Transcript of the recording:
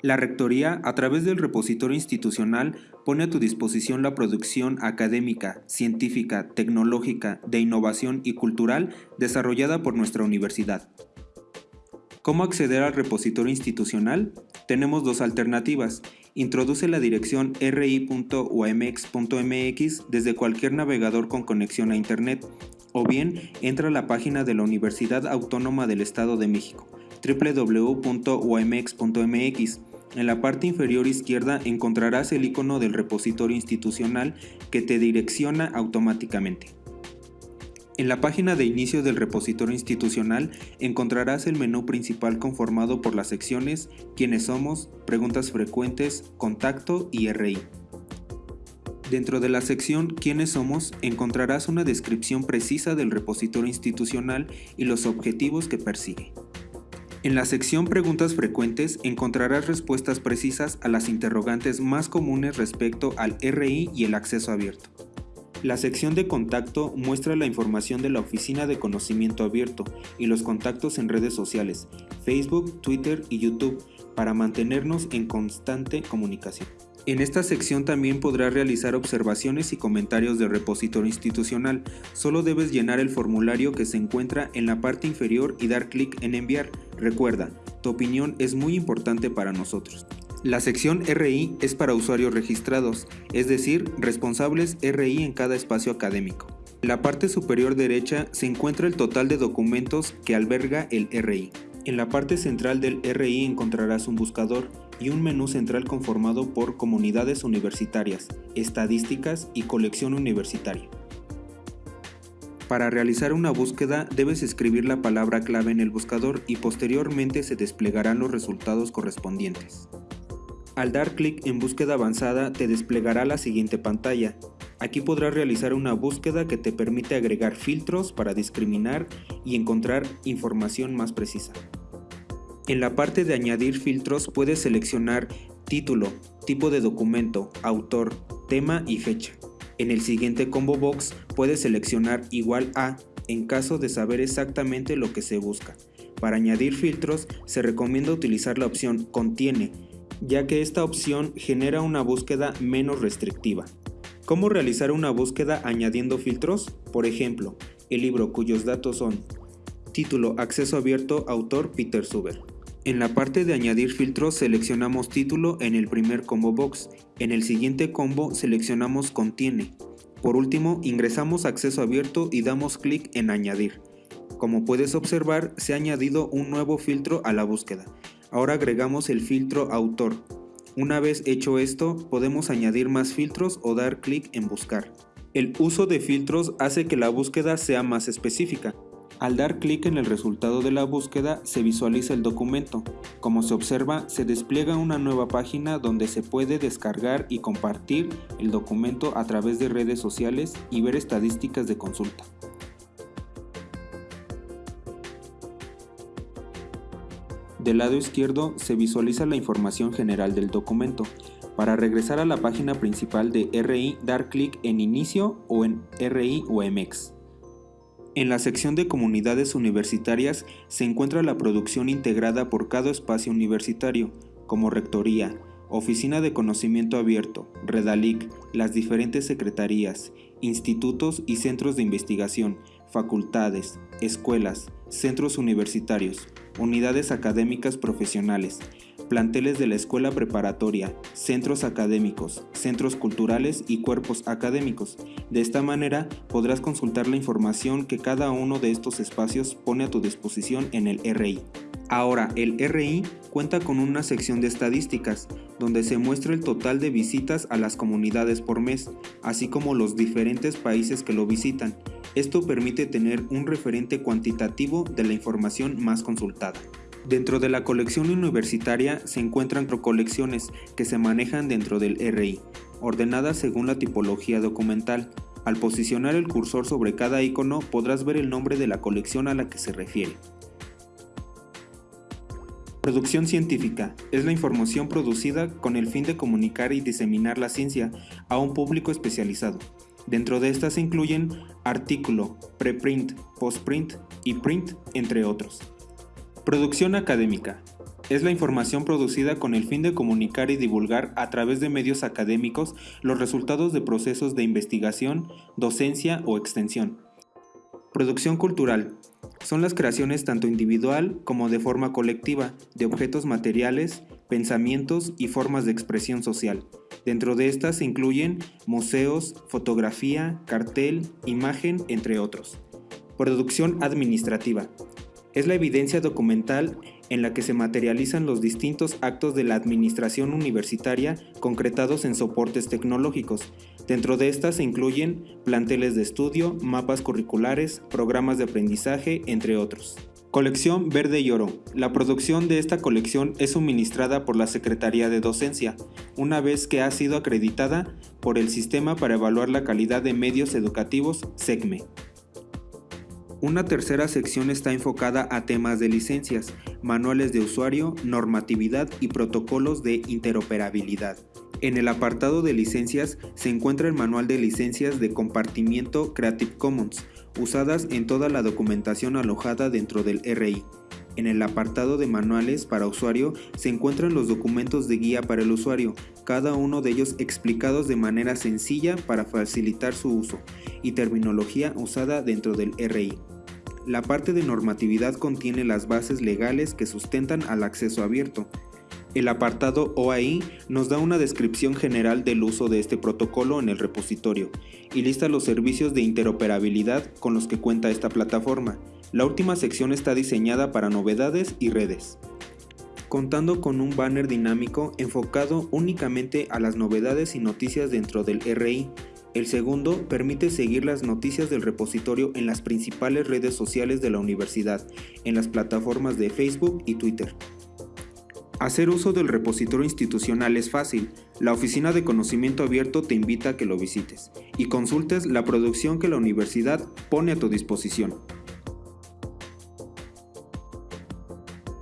La Rectoría, a través del repositorio institucional, pone a tu disposición la producción académica, científica, tecnológica, de innovación y cultural desarrollada por nuestra universidad. ¿Cómo acceder al repositorio institucional? Tenemos dos alternativas. Introduce la dirección ri.umx.mx desde cualquier navegador con conexión a Internet, o bien entra a la página de la Universidad Autónoma del Estado de México, www.umx.mx. En la parte inferior izquierda encontrarás el icono del repositorio institucional que te direcciona automáticamente. En la página de inicio del repositorio institucional encontrarás el menú principal conformado por las secciones Quiénes somos, Preguntas frecuentes, Contacto y RI. Dentro de la sección Quiénes somos encontrarás una descripción precisa del repositorio institucional y los objetivos que persigue. En la sección Preguntas frecuentes encontrarás respuestas precisas a las interrogantes más comunes respecto al RI y el acceso abierto. La sección de contacto muestra la información de la Oficina de Conocimiento Abierto y los contactos en redes sociales, Facebook, Twitter y YouTube, para mantenernos en constante comunicación. En esta sección también podrás realizar observaciones y comentarios del repositorio institucional. Solo debes llenar el formulario que se encuentra en la parte inferior y dar clic en enviar. Recuerda, tu opinión es muy importante para nosotros. La sección RI es para usuarios registrados, es decir, responsables RI en cada espacio académico. En la parte superior derecha se encuentra el total de documentos que alberga el RI. En la parte central del RI encontrarás un buscador y un menú central conformado por comunidades universitarias, estadísticas y colección universitaria. Para realizar una búsqueda debes escribir la palabra clave en el buscador y posteriormente se desplegarán los resultados correspondientes. Al dar clic en búsqueda avanzada te desplegará la siguiente pantalla. Aquí podrás realizar una búsqueda que te permite agregar filtros para discriminar y encontrar información más precisa. En la parte de añadir filtros puedes seleccionar título, tipo de documento, autor, tema y fecha. En el siguiente combo box puedes seleccionar igual a en caso de saber exactamente lo que se busca. Para añadir filtros se recomienda utilizar la opción contiene, ya que esta opción genera una búsqueda menos restrictiva. ¿Cómo realizar una búsqueda añadiendo filtros? Por ejemplo, el libro cuyos datos son Título Acceso abierto Autor Peter Suber. En la parte de añadir filtros seleccionamos título en el primer combo box, en el siguiente combo seleccionamos contiene. Por último ingresamos acceso abierto y damos clic en añadir. Como puedes observar se ha añadido un nuevo filtro a la búsqueda. Ahora agregamos el filtro autor. Una vez hecho esto podemos añadir más filtros o dar clic en buscar. El uso de filtros hace que la búsqueda sea más específica. Al dar clic en el resultado de la búsqueda se visualiza el documento. Como se observa, se despliega una nueva página donde se puede descargar y compartir el documento a través de redes sociales y ver estadísticas de consulta. Del lado izquierdo se visualiza la información general del documento. Para regresar a la página principal de RI, dar clic en Inicio o en RI o MX. En la sección de comunidades universitarias se encuentra la producción integrada por cada espacio universitario, como Rectoría, Oficina de Conocimiento Abierto, Redalic, las diferentes secretarías, institutos y centros de investigación, facultades, escuelas, centros universitarios, unidades académicas profesionales, planteles de la escuela preparatoria, centros académicos, centros culturales y cuerpos académicos. De esta manera podrás consultar la información que cada uno de estos espacios pone a tu disposición en el RI. Ahora, el RI cuenta con una sección de estadísticas, donde se muestra el total de visitas a las comunidades por mes, así como los diferentes países que lo visitan. Esto permite tener un referente cuantitativo de la información más consultada. Dentro de la colección universitaria se encuentran colecciones que se manejan dentro del RI, ordenadas según la tipología documental. Al posicionar el cursor sobre cada icono podrás ver el nombre de la colección a la que se refiere. Producción científica es la información producida con el fin de comunicar y diseminar la ciencia a un público especializado. Dentro de estas se incluyen artículo, preprint, postprint y print, entre otros. Producción académica es la información producida con el fin de comunicar y divulgar a través de medios académicos los resultados de procesos de investigación, docencia o extensión. Producción cultural. Son las creaciones tanto individual como de forma colectiva de objetos materiales, pensamientos y formas de expresión social. Dentro de estas se incluyen museos, fotografía, cartel, imagen, entre otros. Producción administrativa. Es la evidencia documental en la que se materializan los distintos actos de la administración universitaria concretados en soportes tecnológicos. Dentro de estas se incluyen planteles de estudio, mapas curriculares, programas de aprendizaje, entre otros. Colección Verde y Oro. La producción de esta colección es suministrada por la Secretaría de Docencia, una vez que ha sido acreditada por el Sistema para Evaluar la Calidad de Medios Educativos, SECME. Una tercera sección está enfocada a temas de licencias, manuales de usuario, normatividad y protocolos de interoperabilidad. En el apartado de licencias se encuentra el manual de licencias de compartimiento Creative Commons, usadas en toda la documentación alojada dentro del RI. En el apartado de manuales para usuario se encuentran los documentos de guía para el usuario, cada uno de ellos explicados de manera sencilla para facilitar su uso, y terminología usada dentro del RI. La parte de normatividad contiene las bases legales que sustentan al acceso abierto, el apartado OAI nos da una descripción general del uso de este protocolo en el repositorio y lista los servicios de interoperabilidad con los que cuenta esta plataforma. La última sección está diseñada para novedades y redes. Contando con un banner dinámico enfocado únicamente a las novedades y noticias dentro del RI, el segundo permite seguir las noticias del repositorio en las principales redes sociales de la universidad, en las plataformas de Facebook y Twitter. Hacer uso del repositorio institucional es fácil. La Oficina de Conocimiento Abierto te invita a que lo visites y consultes la producción que la universidad pone a tu disposición.